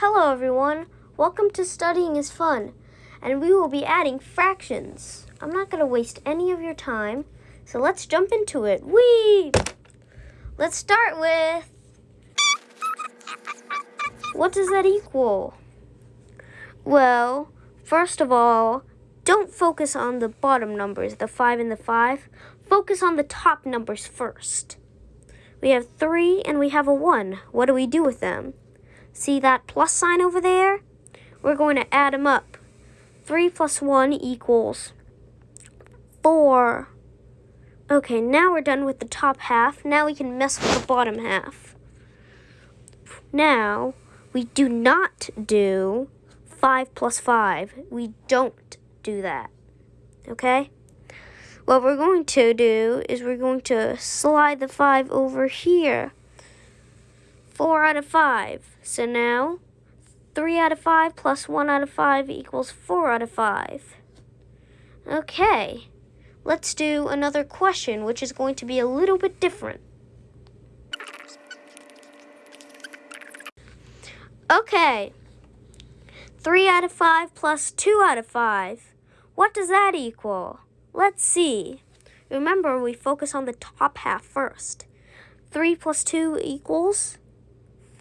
Hello everyone, welcome to Studying is Fun, and we will be adding fractions. I'm not going to waste any of your time, so let's jump into it. Whee! Let's start with... What does that equal? Well, first of all, don't focus on the bottom numbers, the 5 and the 5. Focus on the top numbers first. We have 3 and we have a 1. What do we do with them? See that plus sign over there? We're going to add them up. 3 plus 1 equals 4. Okay, now we're done with the top half. Now we can mess with the bottom half. Now, we do not do 5 plus 5. We don't do that. Okay? What we're going to do is we're going to slide the 5 over here. 4 out of 5. So now, 3 out of 5 plus 1 out of 5 equals 4 out of 5. Okay, let's do another question, which is going to be a little bit different. Okay, 3 out of 5 plus 2 out of 5. What does that equal? Let's see. Remember, we focus on the top half first. 3 plus 2 equals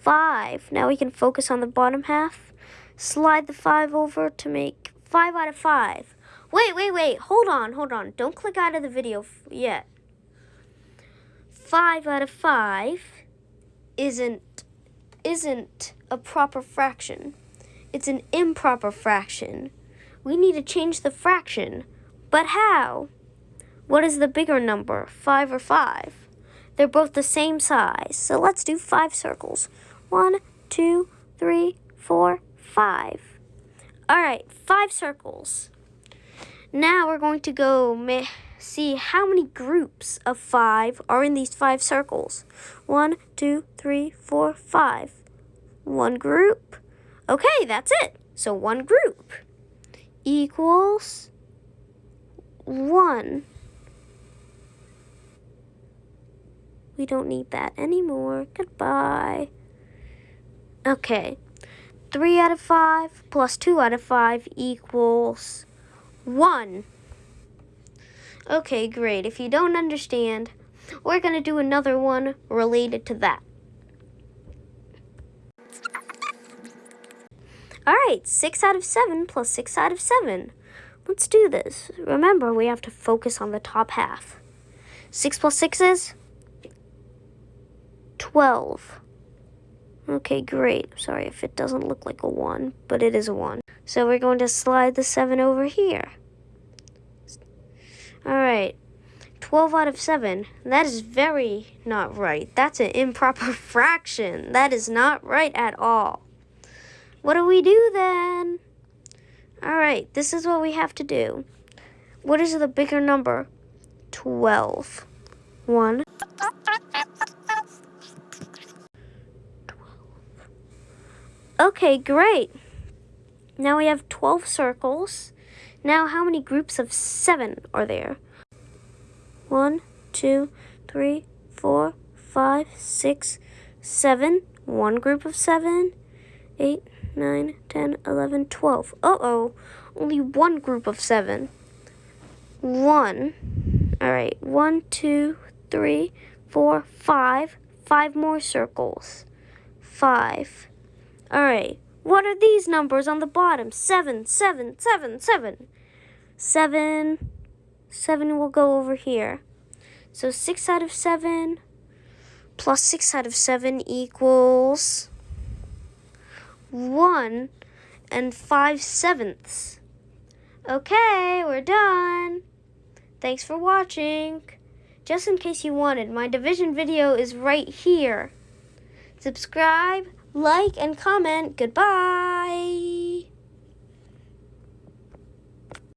5. Now we can focus on the bottom half. Slide the 5 over to make 5 out of 5. Wait, wait, wait. Hold on, hold on. Don't click out of the video yet. 5 out of 5 isn't isn't a proper fraction. It's an improper fraction. We need to change the fraction. But how? What is the bigger number, 5 or 5? They're both the same size, so let's do 5 circles. One, two, three, four, five. All right, 5 circles. Now we're going to go see how many groups of 5 are in these 5 circles. One, two, three, four, five. One group. Okay, that's it. So one group equals 1. We don't need that anymore. Goodbye. Okay. 3 out of 5 plus 2 out of 5 equals 1. Okay, great. If you don't understand, we're going to do another one related to that. Alright, 6 out of 7 plus 6 out of 7. Let's do this. Remember, we have to focus on the top half. 6 plus 6 is? 12. Okay, great. Sorry if it doesn't look like a 1, but it is a 1. So we're going to slide the 7 over here. Alright, 12 out of 7. That is very not right. That's an improper fraction. That is not right at all. What do we do then? Alright, this is what we have to do. What is the bigger number? 12. 1. 12. Okay, great. Now we have 12 circles. Now how many groups of 7 are there? 1, 2, 3, 4, 5, 6, 7. One group of 7. 8, 9, 10, 11, 12. Uh-oh, only one group of seven. One. All right, one, two, three, four, five. Five more circles. Five. All right, what are these numbers on the bottom? Seven, seven, seven, seven. Seven. Seven will go over here. So six out of seven plus six out of seven equals... 1 and 5 sevenths. Okay, we're done. Thanks for watching. Just in case you wanted, my division video is right here. Subscribe, like, and comment. Goodbye.